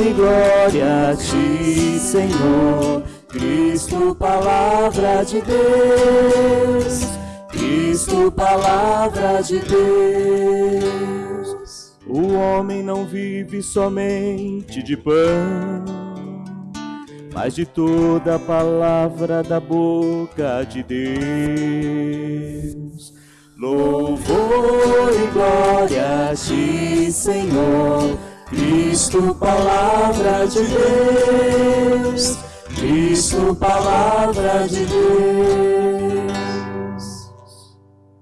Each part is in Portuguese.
e glória a ti, Senhor. Cristo, palavra de Deus. Cristo, palavra de Deus. O homem não vive somente de pão, mas de toda a palavra da boca de Deus. Louvor e glória a ti, Senhor. Cristo, palavra de Deus. Cristo, palavra de Deus.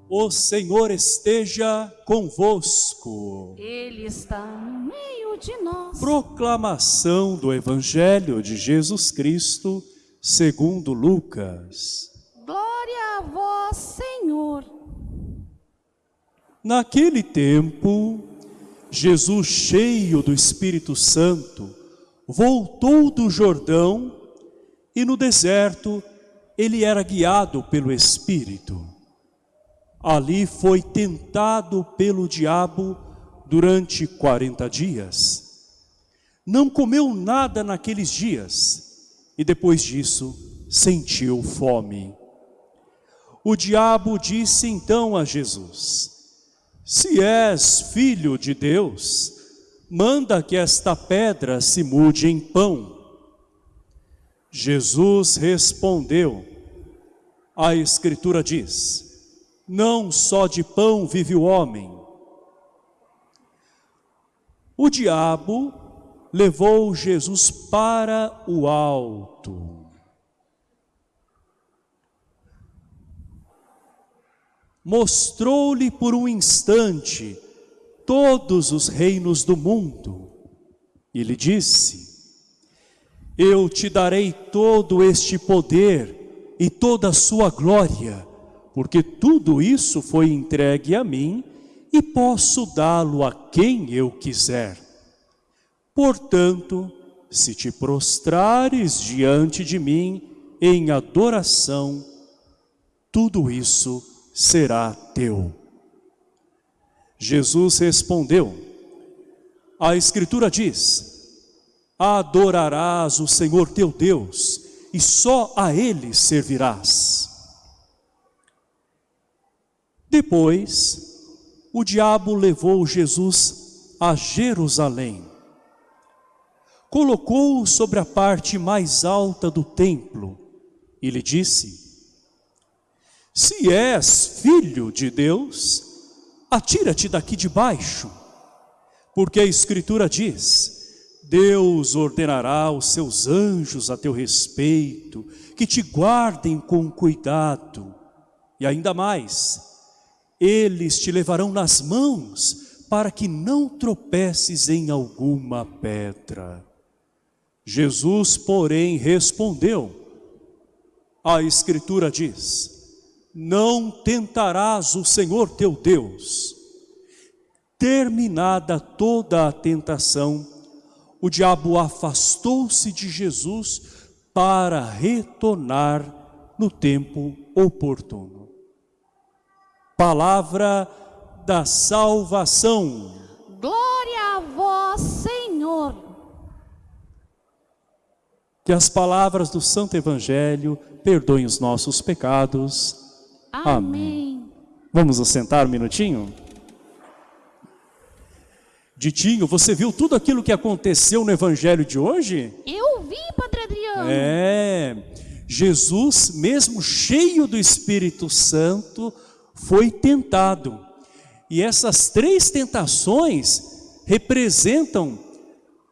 O Senhor esteja convosco. Ele está no meio de nós. Proclamação do Evangelho de Jesus Cristo, segundo Lucas. Glória a vós, Senhor. Naquele tempo, Jesus, cheio do Espírito Santo, voltou do Jordão e no deserto ele era guiado pelo Espírito. Ali foi tentado pelo diabo durante 40 dias. Não comeu nada naqueles dias e depois disso sentiu fome. O diabo disse então a Jesus, se és filho de Deus, manda que esta pedra se mude em pão. Jesus respondeu, a Escritura diz, não só de pão vive o homem. O diabo levou Jesus para o alto. Mostrou-lhe por um instante todos os reinos do mundo. E lhe disse, eu te darei todo este poder e toda a sua glória, porque tudo isso foi entregue a mim e posso dá-lo a quem eu quiser. Portanto, se te prostrares diante de mim em adoração, tudo isso será teu. Jesus respondeu, a Escritura diz, adorarás o Senhor teu Deus e só a Ele servirás. Depois, o diabo levou Jesus a Jerusalém. Colocou-o sobre a parte mais alta do templo e lhe disse, se és filho de Deus, atira-te daqui de baixo, porque a Escritura diz, Deus ordenará os seus anjos a teu respeito, que te guardem com cuidado, e ainda mais, eles te levarão nas mãos, para que não tropeces em alguma pedra. Jesus, porém, respondeu, a Escritura diz, não tentarás o Senhor teu Deus. Terminada toda a tentação, o diabo afastou-se de Jesus para retornar no tempo oportuno. Palavra da salvação. Glória a vós, Senhor. Que as palavras do Santo Evangelho perdoem os nossos pecados Amém. Vamos nos sentar um minutinho? Ditinho, você viu tudo aquilo que aconteceu no evangelho de hoje? Eu vi, Padre Adriano. É, Jesus, mesmo cheio do Espírito Santo, foi tentado. E essas três tentações representam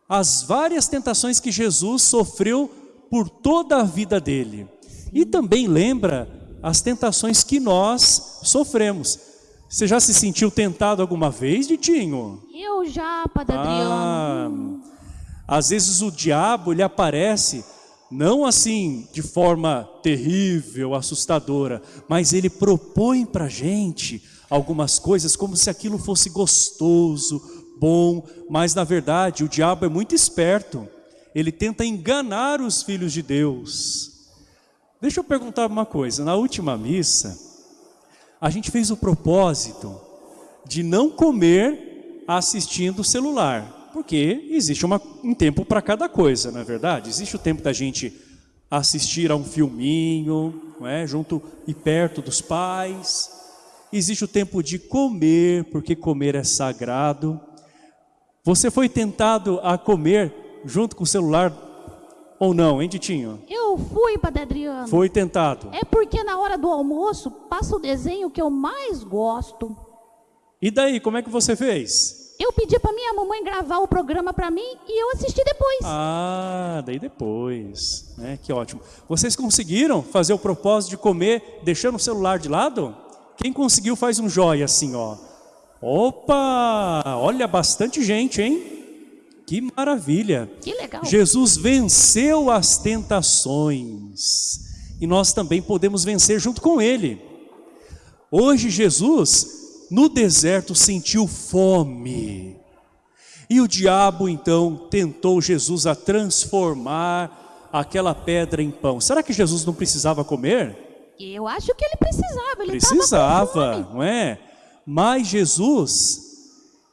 as várias tentações que Jesus sofreu por toda a vida dele. E também lembra as tentações que nós sofremos. Você já se sentiu tentado alguma vez, Ditinho? Eu já, Padre ah, Adriano. Às vezes o diabo, ele aparece, não assim de forma terrível, assustadora, mas ele propõe para gente algumas coisas como se aquilo fosse gostoso, bom, mas na verdade o diabo é muito esperto. Ele tenta enganar os filhos de Deus. Deixa eu perguntar uma coisa, na última missa, a gente fez o propósito de não comer assistindo o celular. porque existe uma, um tempo para cada coisa, não é verdade? Existe o tempo da gente assistir a um filminho, é? junto e perto dos pais. Existe o tempo de comer, porque comer é sagrado. Você foi tentado a comer junto com o celular ou não, hein, Ditinho? Eu fui, Padre Adriano. Foi tentado. É porque na hora do almoço passa o desenho que eu mais gosto. E daí, como é que você fez? Eu pedi para minha mamãe gravar o programa para mim e eu assisti depois. Ah, daí depois, né? Que ótimo. Vocês conseguiram fazer o propósito de comer deixando o celular de lado? Quem conseguiu faz um joia assim, ó. Opa! Olha bastante gente, hein? Que maravilha! Que legal. Jesus venceu as tentações e nós também podemos vencer junto com Ele. Hoje, Jesus, no deserto, sentiu fome. E o diabo, então, tentou Jesus a transformar aquela pedra em pão. Será que Jesus não precisava comer? Eu acho que ele precisava. Ele Precisava, não é? Mas Jesus,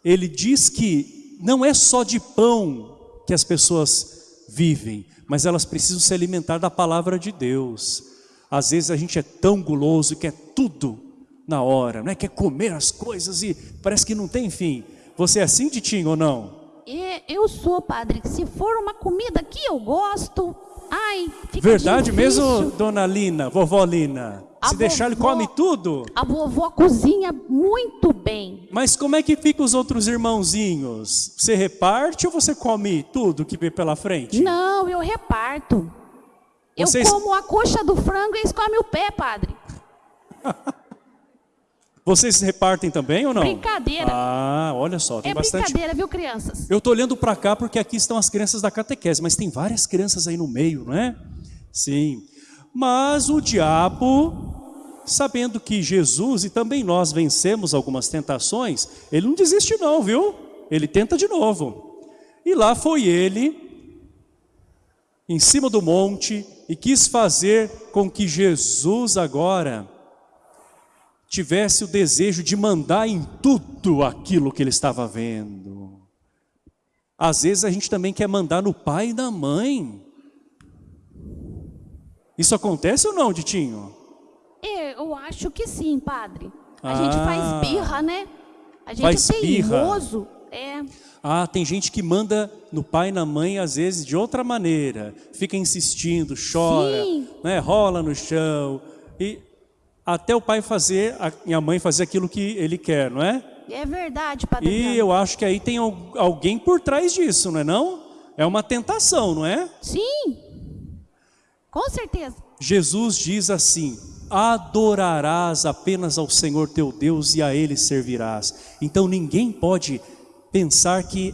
ele diz que não é só de pão que as pessoas vivem, mas elas precisam se alimentar da palavra de Deus. Às vezes a gente é tão guloso que é tudo na hora, não é? Quer comer as coisas e parece que não tem fim. Você é assim, Ditinho, ou não? E eu sou, padre. Se for uma comida que eu gosto, ai, fica Verdade difícil. mesmo, dona Lina, vovó Lina? A Se deixar ele come tudo? A vovó cozinha muito bem. Mas como é que fica os outros irmãozinhos? Você reparte ou você come tudo que vê pela frente? Não, eu reparto. Vocês- Eu como a coxa do frango e eles comem o pé, padre. Vocês repartem também ou não? Brincadeira. Ah, olha só, tem é bastante. brincadeira, viu, crianças? Eu tô olhando para cá porque aqui estão as crianças da catequese, mas tem várias crianças aí no meio, não é? Sim. Mas o diabo, sabendo que Jesus e também nós vencemos algumas tentações, ele não desiste não, viu? Ele tenta de novo. E lá foi ele, em cima do monte, e quis fazer com que Jesus agora tivesse o desejo de mandar em tudo aquilo que ele estava vendo. Às vezes a gente também quer mandar no pai e na mãe. Isso acontece ou não, Ditinho? Eu acho que sim, padre. A Ah. gente faz birra, né? A gente Faz é teimoso. É. Ah, tem gente que manda no pai e na mãe, às vezes, de outra maneira. Fica insistindo, chora, Sim. né, rola no chão. E até o pai fazer, a, e a mãe fazer aquilo que ele quer, não é? É verdade, padre. E eu acho que aí tem al- alguém por trás disso, não é não? É uma tentação, não é? Sim. Com certeza. Jesus diz assim: adorarás apenas ao Senhor teu Deus e a Ele servirás. Então ninguém pode pensar que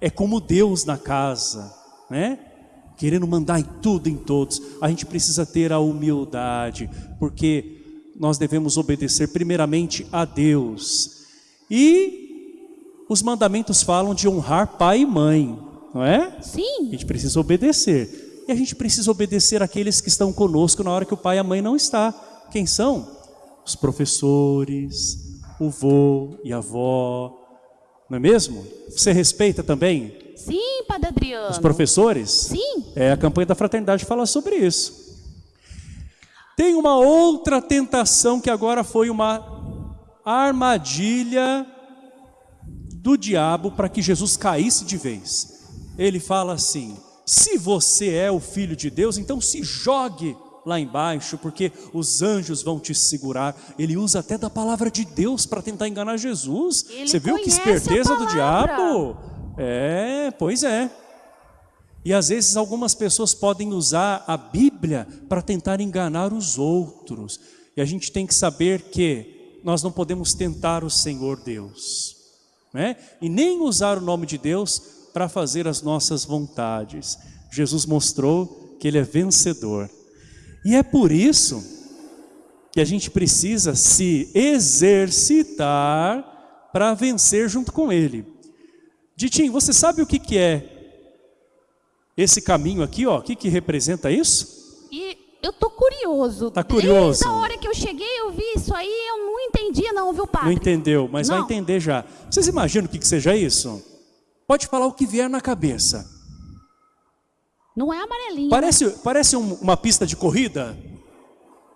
é como Deus na casa, né? Querendo mandar em tudo, em todos. A gente precisa ter a humildade, porque nós devemos obedecer primeiramente a Deus. E os mandamentos falam de honrar pai e mãe, não é? A Sim. gente precisa obedecer. E a gente precisa obedecer aqueles que estão conosco na hora que o pai e a mãe não está. Quem são? Os professores, o vô e a avó. Não é mesmo? Você respeita também Sim, padre Adriano. os professores? Sim. É, a campanha da fraternidade fala sobre isso. Tem uma outra tentação que agora foi uma armadilha do diabo para que Jesus caísse de vez. Ele fala assim: se você é o filho de Deus, então se jogue lá embaixo, porque os anjos vão te segurar. Ele usa até da palavra de Deus para tentar enganar Jesus. Ele Você viu que esperteza do diabo? É, pois é. E às vezes algumas pessoas podem usar a Bíblia para tentar enganar os outros. E a gente tem que saber que nós não podemos tentar o Senhor Deus, né? E nem usar o nome de Deus para fazer as nossas vontades. Jesus mostrou que ele é vencedor. E é por isso que a gente precisa se exercitar para vencer junto com ele. Ditinho, você sabe o que, que é esse caminho aqui, ó? O que, que representa isso? E eu tô curioso. Tá curioso? Desde a hora que eu cheguei, eu vi isso aí, eu não entendi não, viu, padre? Não entendeu, mas vai Não. entender já. Vocês imaginam o que, que seja isso? Pode falar o que vier na cabeça. Não é amarelinho. né? Parece, parece um- uma pista de corrida?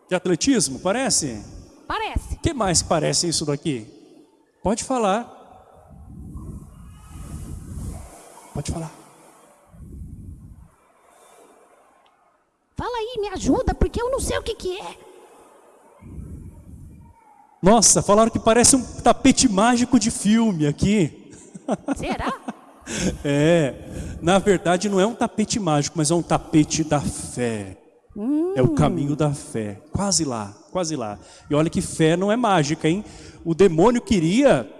De atletismo? Parece? Parece. O que mais parece isso daqui? Pode falar. Pode falar. Fala aí, me ajuda, porque eu não sei o que que é. Nossa, falaram que parece um tapete mágico de filme aqui. Será? É, na verdade não é um tapete mágico, mas é um tapete da fé. É o caminho da fé. Quase lá, quase lá. E olha que fé não é mágica, hein? O demônio queria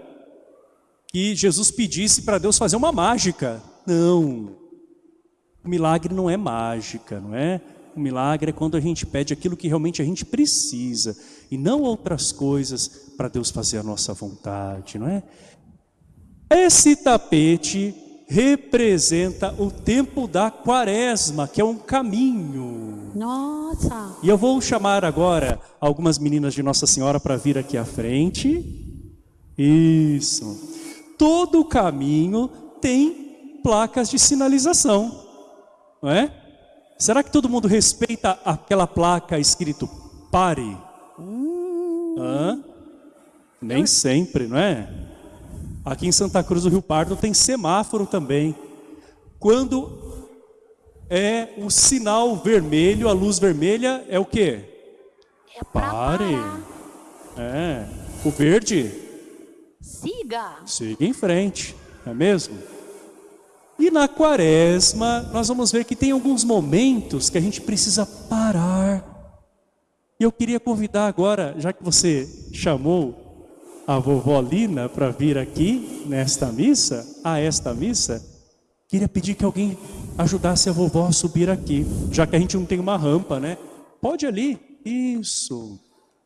que Jesus pedisse para Deus fazer uma mágica. Não. O milagre não é mágica, não é? O milagre é quando a gente pede aquilo que realmente a gente precisa e não outras coisas para Deus fazer a nossa vontade, não é? Esse tapete representa o tempo da quaresma, que é um caminho. Nossa. E eu vou chamar agora algumas meninas de Nossa Senhora para vir aqui à frente. Isso. Todo caminho tem placas de sinalização, não é? Será que todo mundo respeita aquela placa escrito pare? Hã? Nem sempre, não é? Aqui em Santa Cruz do Rio Pardo tem semáforo também. Quando é o sinal vermelho, a luz vermelha é o quê? É Pare. É. O verde, Siga. siga em frente, não é mesmo? E na quaresma, nós vamos ver que tem alguns momentos que a gente precisa parar. E eu queria convidar agora, já que você chamou a vovó Lina para vir aqui nesta missa, a esta missa, queria pedir que alguém ajudasse a vovó a subir aqui, já que a gente não tem uma rampa, né? Pode ali, isso.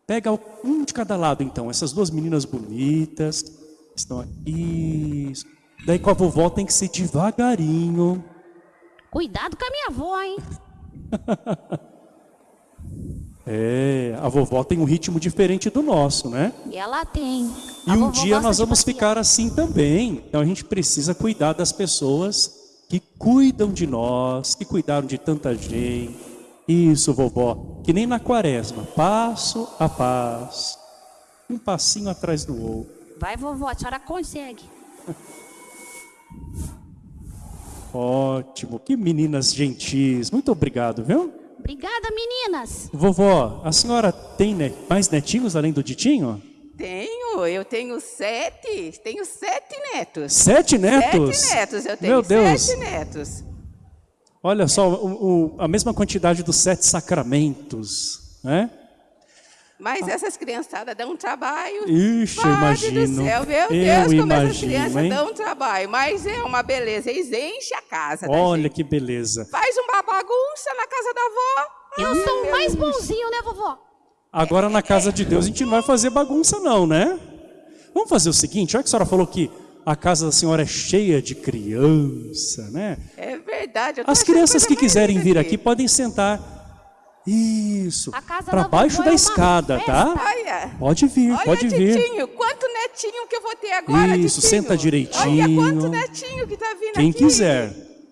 Pega um de cada lado então, essas duas meninas bonitas estão aqui. Isso. Daí com a vovó tem que ser devagarinho. Cuidado com a minha avó, hein? É, a vovó tem um ritmo diferente do nosso, né? E ela tem. E A um vovó dia nós vamos ficar assim também. Então a gente precisa cuidar das pessoas que cuidam de nós, que cuidaram de tanta gente. Isso, vovó. Que nem na quaresma, passo a passo, um passinho atrás do outro. Vai, vovó, a senhora consegue. Ótimo, que meninas gentis. Muito obrigado, viu? Obrigada, meninas. Vovó, a senhora tem ne- mais netinhos além do Ditinho? Tenho, eu tenho sete, tenho sete netos. Sete netos? Sete netos, eu tenho Meu Deus. sete netos. Olha só, o- o- a mesma quantidade dos sete sacramentos, né? Mas essas criançadas dão um trabalho. Ixi, eu Padre imagino. do céu, meu Eu Deus, como essas imagino, crianças hein? dão um trabalho. Mas é uma beleza, eles enchem a casa Olha gente. que beleza. Faz uma bagunça na casa da avó. Eu sou o mais bonzinho, né, vovó? Agora na casa de Deus a gente não vai fazer bagunça não, né? Vamos fazer o seguinte, já que a senhora falou que a casa da senhora é cheia de criança, né? É verdade. eu tô As crianças que quiserem vir aqui podem sentar. Isso. A casa Para baixo da é uma escada, tá? Olha. Pode vir, Olha, pode vir. Titinho, quanto netinho que eu vou ter agora, Isso, Titinho. senta direitinho. Olha quanto netinho que tá vindo Quem aqui. quiser,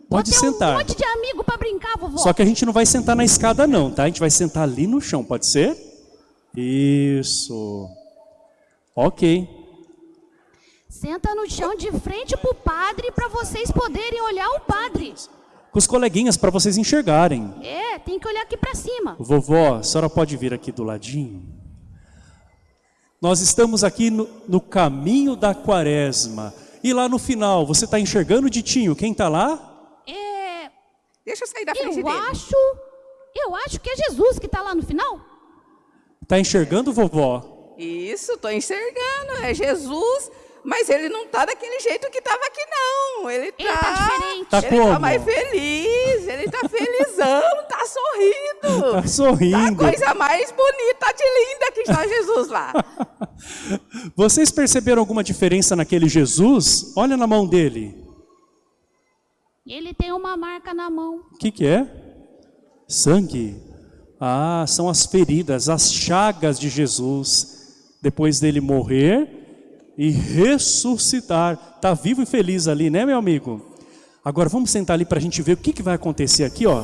pode Vou ter um sentar. monte de amigo pra brincar, vovó. Só que a gente não vai sentar na escada não, tá? A gente vai sentar ali no chão, pode ser? Isso. Ok. Senta no chão de frente pro padre pra vocês poderem olhar o padre. Com os coleguinhas para vocês enxergarem. É, tem que olhar aqui pra cima. Vovó, a senhora pode vir aqui do ladinho? Nós estamos aqui no, no caminho da quaresma. E lá no final, você está enxergando o Ditinho? Quem está lá? É, Deixa eu sair da frente eu dele. acho, eu acho que é Jesus que tá lá no final. Está enxergando, vovó? Isso, tô enxergando. É Jesus, mas ele não tá daquele jeito que tava aqui, não. Ele tá. Ele tá diferente. Tá ele como? tá mais feliz, ele tá felizão, tá sorrindo. Tá Tá a sorrindo. coisa mais bonita de linda que está Jesus lá. Vocês perceberam alguma diferença naquele Jesus? Olha na mão dele. Ele tem uma marca na mão. O que, que é? Sangue. Ah, são as feridas, as chagas de Jesus. Depois dele morrer, e ressuscitar. Está vivo e feliz ali, né, meu amigo? Agora vamos sentar ali para a gente ver o que, que vai acontecer aqui, ó.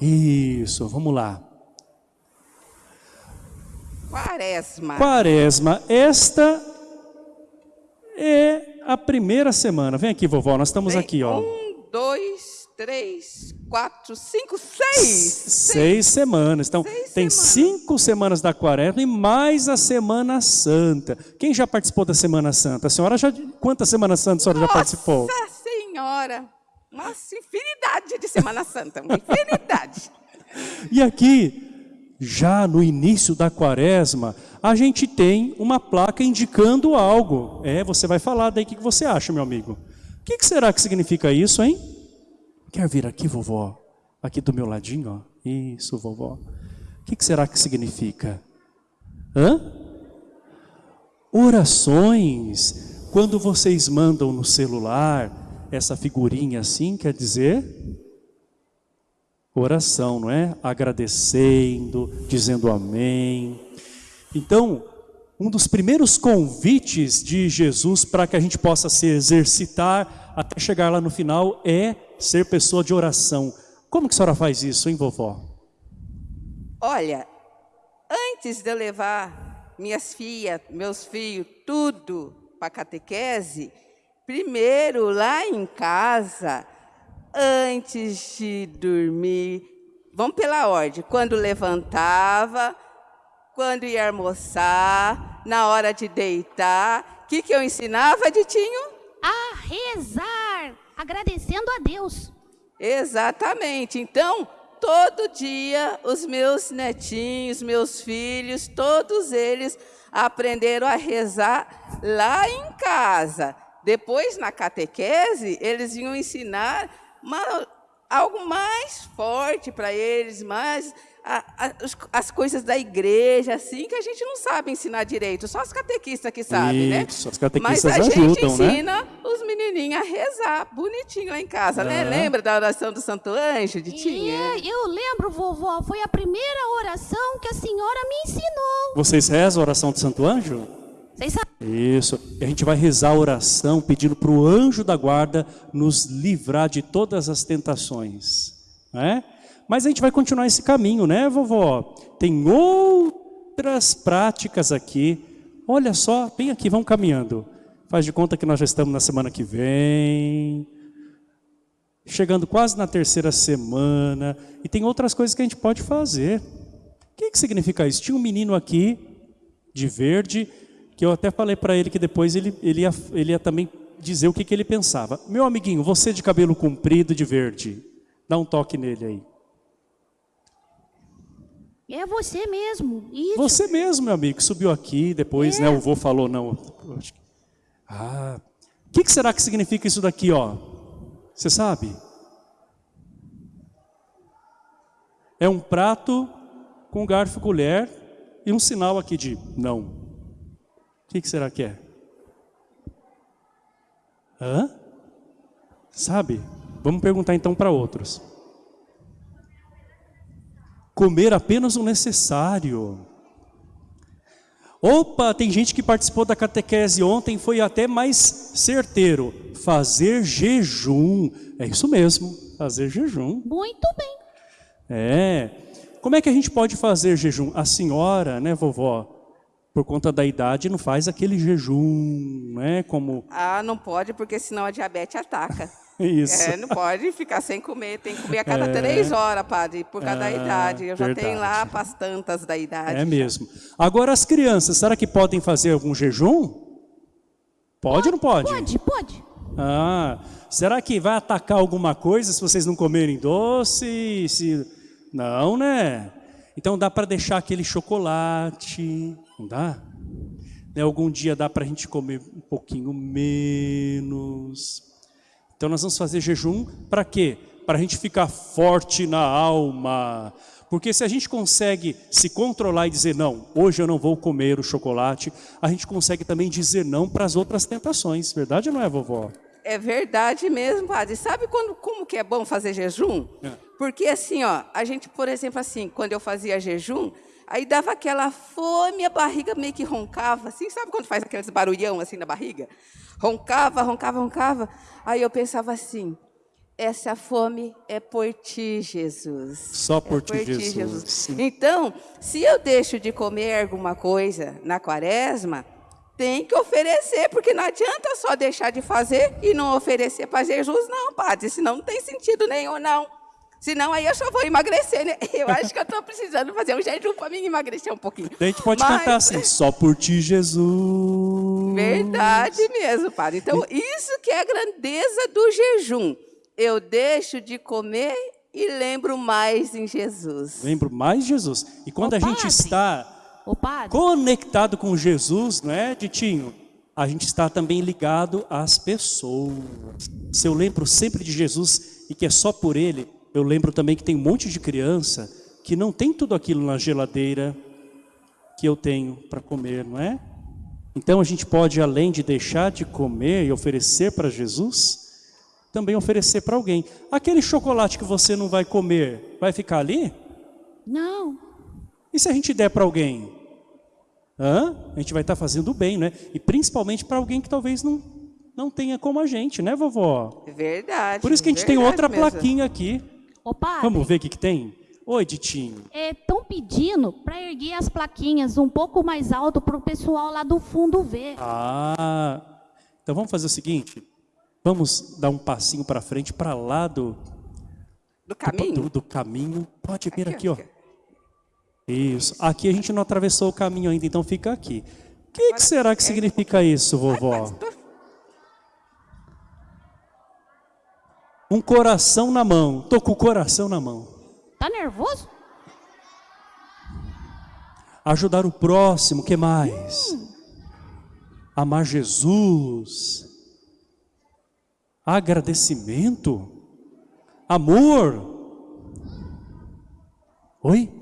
Isso, vamos lá. Quaresma. Quaresma, esta é a primeira semana. Vem aqui, vovó, nós estamos Vem, aqui, ó. Um, dois, três, quatro, cinco, seis. Seis semanas. Então, Seis tem semanas. cinco semanas da quaresma e mais a Semana Santa. Quem já participou da Semana Santa? A senhora já. Quantas Semanas Santas a senhora já participou? Nossa Senhora! Nossa, infinidade de Semana Santa. Uma infinidade. E aqui, já no início da quaresma, a gente tem uma placa indicando algo. É, você vai falar daí o que você acha, meu amigo. O que será que significa isso, hein? Quer vir aqui, vovó? Aqui do meu ladinho, ó. Isso, vovó. O que que será que significa? Hã? Orações. Quando vocês mandam no celular essa figurinha assim, quer dizer oração, não é? Agradecendo, dizendo amém. Então, um dos primeiros convites de Jesus para que a gente possa se exercitar até chegar lá no final é ser pessoa de oração. Como que a senhora faz isso, hein, vovó? Olha, antes de eu levar minhas filhas, meus filhos, tudo para catequese, primeiro lá em casa, antes de dormir, vamos pela ordem, quando levantava, quando ia almoçar, na hora de deitar, o que, que eu ensinava, Ditinho? A rezar, agradecendo a Deus. Exatamente. Então, todo dia, os meus netinhos, meus filhos, todos eles aprenderam a rezar lá em casa. Depois, na catequese, eles iam ensinar uma- algo mais forte para eles, mais a- a- as coisas da igreja, assim, que a gente não sabe ensinar direito. Só os catequistas que sabem, né? As catequistas Mas a ajudam, gente né? ensina os menininhos a rezar bonitinho lá em casa, né? Lembra da oração do Santo Anjo, de Tinha? É, eu lembro, vovó, foi a primeira oração que a senhora me ensinou. Vocês rezam a oração do Santo Anjo? Vocês sabem? Isso. E a gente vai rezar a oração pedindo para o anjo da guarda nos livrar de todas as tentações. Né? Mas a gente vai continuar esse caminho, né, vovó? Tem outras práticas aqui. Olha só, vem aqui, vamos caminhando. Faz de conta que nós já estamos na semana que vem. Chegando quase na terceira semana. E tem outras coisas que a gente pode fazer. O que, que significa isso? Tinha um menino aqui, de verde, que eu até falei para ele que depois ele, ele, ia, ele ia também dizer o que, que ele pensava. Meu amiguinho, você de cabelo comprido de verde, dá um toque nele aí. É você mesmo. Isso. Você mesmo, meu amigo, que subiu aqui, depois né, o vô falou, não. Ah, o que, que será que significa isso daqui, ó? Você sabe? É um prato com garfo e colher e um sinal aqui de não. O que, que será que é? Hã? Sabe? Vamos perguntar então para outros. Comer apenas o necessário. Opa, tem gente que participou da catequese ontem, foi até mais certeiro. Fazer jejum. É isso mesmo, fazer jejum. Muito bem. É. Como é que a gente pode fazer jejum? A senhora, né, vovó, por conta da idade, não faz aquele jejum, né, como Ah, não pode, porque senão a diabetes ataca. isso. É, não pode ficar sem comer, tem que comer a cada três horas, padre, por causa da Ah, idade. Eu já tenho lá as tantas da idade. É mesmo. Agora as crianças, será que podem fazer algum jejum? Pode ou não pode? Pode, pode. Ah, será que vai atacar alguma coisa se vocês não comerem doce? Se... Não, né? Então dá para deixar aquele chocolate, não dá? Né, Algum dia dá para a gente comer um pouquinho menos. Então nós vamos fazer jejum para quê? Para a gente ficar forte na alma. Porque se a gente consegue se controlar e dizer não, hoje eu não vou comer o chocolate, a gente consegue também dizer não para as outras tentações. Verdade ou não é, vovó? É verdade mesmo, padre. Sabe quando, como que é bom fazer jejum? É. Porque assim, ó, a gente, por exemplo, assim, quando eu fazia jejum, Aí dava aquela fome, a barriga meio que roncava, assim, sabe quando faz aqueles barulhão assim na barriga? Roncava, roncava, roncava. Aí eu pensava assim, essa fome é por ti, Jesus. Só por, é ti, Jesus. Então, se eu deixo de comer alguma coisa na quaresma, tem que oferecer, porque não adianta só deixar de fazer e não oferecer para Jesus, não, padre, senão não tem sentido nenhum, não. Senão aí eu só vou emagrecer, né? Eu acho que eu estou precisando fazer um jejum para mim emagrecer um pouquinho. A gente pode Mas... cantar assim, só por ti, Jesus. Verdade mesmo, padre. Então, isso que é a grandeza do jejum. Eu deixo de comer e lembro mais em Jesus. Lembro mais em Jesus. E quando Ô, a gente está conectado com Jesus, não é, Ditinho? A gente está também ligado às pessoas. Se eu lembro sempre de Jesus e que é só por Ele, eu lembro também que tem um monte de criança que não tem tudo aquilo na geladeira que eu tenho para comer, não é? Então a gente pode, além de deixar de comer e oferecer para Jesus, também oferecer para alguém. Aquele chocolate que você não vai comer, vai ficar ali? Não. E se a gente der para alguém? Hã? A gente vai estar tá fazendo bem, né? E principalmente para alguém que talvez não, não tenha como a gente, né, vovó? Verdade. Por isso que a gente tem outra mesmo. plaquinha aqui. Ô, padre, Vamos ver o que, que tem? Oi, Ditinho. Estão é, pedindo para erguer as plaquinhas um pouco mais alto para o pessoal lá do fundo ver. Ah, então vamos fazer o seguinte. Vamos dar um passinho para frente, para lá do... Do caminho? Do, do, do caminho. Pode vir aqui, aqui, ó. Isso. Aqui a gente não atravessou o caminho ainda, então fica aqui. O que, que será que significa isso, vovó? Um coração na mão. Tô com o coração na mão. Tá nervoso? Ajudar o próximo, que mais? Hum. Amar Jesus. Agradecimento. Amor. Oi?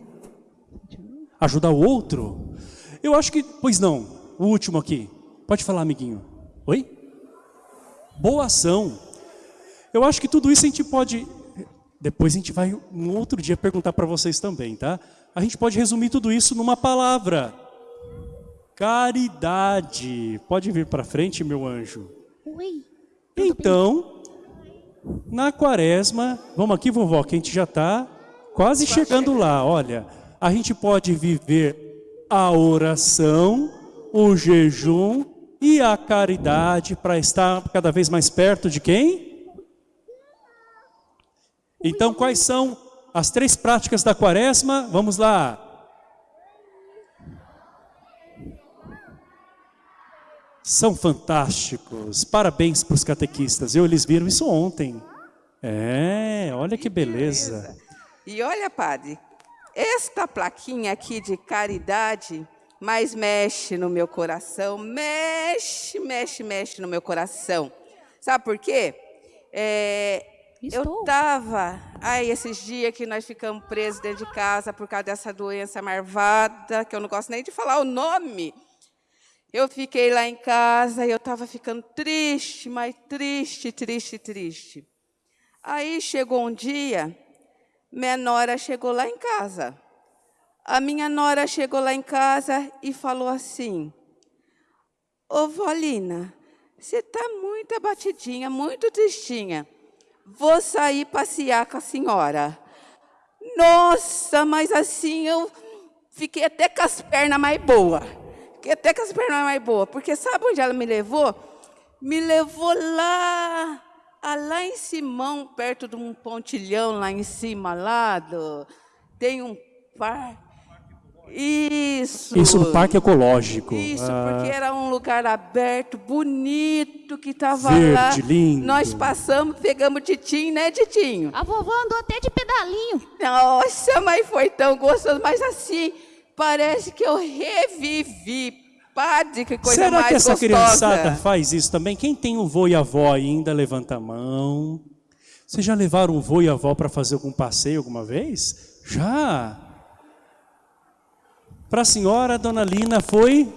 Ajudar o outro. Eu acho que, pois não, o último aqui. Pode falar, amiguinho. Oi? Boa ação. Eu acho que tudo isso a gente pode, depois a gente vai um outro dia perguntar para vocês também, tá? A gente pode resumir tudo isso numa palavra. Caridade. Pode vir para frente, meu anjo. Oi. Então, na quaresma, vamos aqui, vovó, que a gente já está quase chegando lá. Olha, a gente pode viver a oração, o jejum e a caridade para estar cada vez mais perto de quem? Então, quais são as três práticas da quaresma? Vamos lá. São fantásticos. Parabéns para os catequistas. Eu, eles viram isso ontem. É, olha que beleza. E olha, padre, esta plaquinha aqui de caridade mais mexe no meu coração, mexe, mexe, mexe no meu coração. Sabe por quê? É, Estou. Eu estava, ai, esses dias que nós ficamos presos dentro de casa por causa dessa doença marvada, que eu não gosto nem de falar o nome. Eu fiquei lá em casa e eu estava ficando triste, mas triste, triste, triste. Aí chegou um dia, minha nora chegou lá em casa. A minha nora chegou lá em casa e falou assim, Ô, Volina, você está muito abatidinha, muito tristinha vou sair passear com a senhora. Nossa, mas assim eu fiquei até com as pernas mais boas. Fiquei até com as pernas mais boas. Porque sabe onde ela me levou? Me levou lá, lá em Simão, perto de um pontilhão lá em cima, lá do, tem um parque. Isso. Isso, um parque ecológico. Isso, ah. porque era um lugar aberto, bonito, que estava lá. lindo. Nós passamos, pegamos Titinho, né, Titinho? A vovó andou até de pedalinho. Nossa, mas foi tão gostoso. Mas assim, parece que eu revivi. Padre, que coisa Será mais que essa gostosa. criançada faz isso também? Quem tem um vô e avó ainda, levanta a mão. Vocês já levaram um vô e avó para fazer algum passeio alguma vez? Já? Para a senhora, dona Lina, foi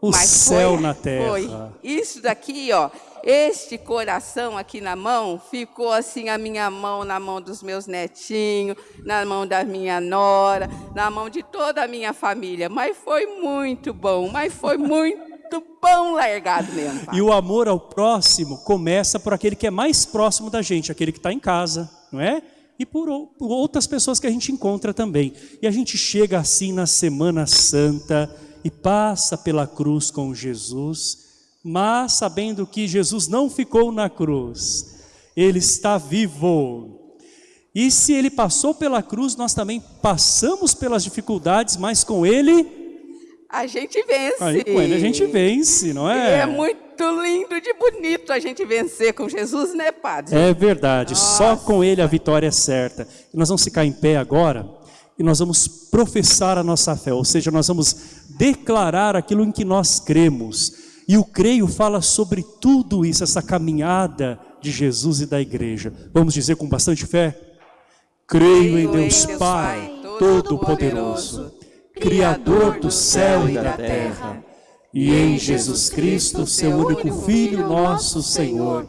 o Mas céu foi, na terra. Foi. Isso daqui, ó, este coração aqui na mão, ficou assim a minha mão na mão dos meus netinhos, na mão da minha nora, na mão de toda a minha família. Mas foi muito bom, mas foi muito bom largado mesmo. Pai. E o amor ao próximo começa por aquele que é mais próximo da gente, aquele que está em casa, não é? E por, outras pessoas que a gente encontra também. E a gente chega assim na Semana Santa e passa pela cruz com Jesus, mas sabendo que Jesus não ficou na cruz, ele está vivo. E se ele passou pela cruz, nós também passamos pelas dificuldades, mas com ele a gente vence. Aí com ele a gente vence, não é? É muito lindo de bonito a gente vencer com Jesus, né, Padre? É verdade, Nossa. só com ele a vitória é certa. E nós vamos ficar em pé agora e nós vamos professar a nossa fé, ou seja, nós vamos declarar aquilo em que nós cremos. E o creio fala sobre tudo isso, essa caminhada de Jesus e da igreja. Vamos dizer com bastante fé? Creio em Deus Pai, Todo-Poderoso Criador do céu e da terra, e em Jesus Cristo, seu único Filho, nosso Senhor,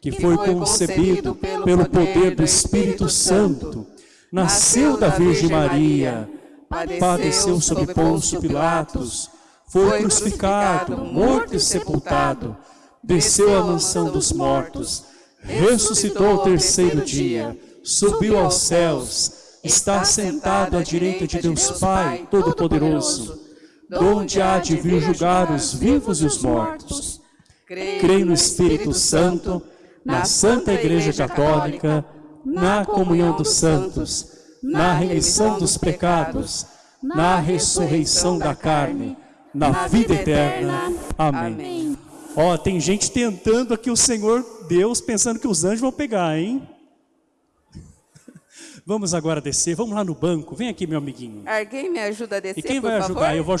que foi concebido pelo poder do Espírito Santo, nasceu da Virgem Maria, padeceu sob Pôncio Pilatos, foi crucificado, morto e sepultado, desceu à mansão dos mortos, ressuscitou ao terceiro dia, subiu aos céus, está sentado à direita de Deus Pai Todo-Poderoso, donde há de vir julgar os vivos e os mortos. Creio no Espírito Santo, na Santa Igreja Católica, na comunhão dos santos, na remissão dos pecados, na ressurreição da carne, na vida eterna. Amém. Ó, tem gente tentando aqui o Senhor Deus, pensando que os anjos vão pegar, hein? Vamos agora descer, vamos lá no banco. Vem aqui, meu amiguinho. Alguém me ajuda a descer, E quem vai ajudar? Eu vou ajudar.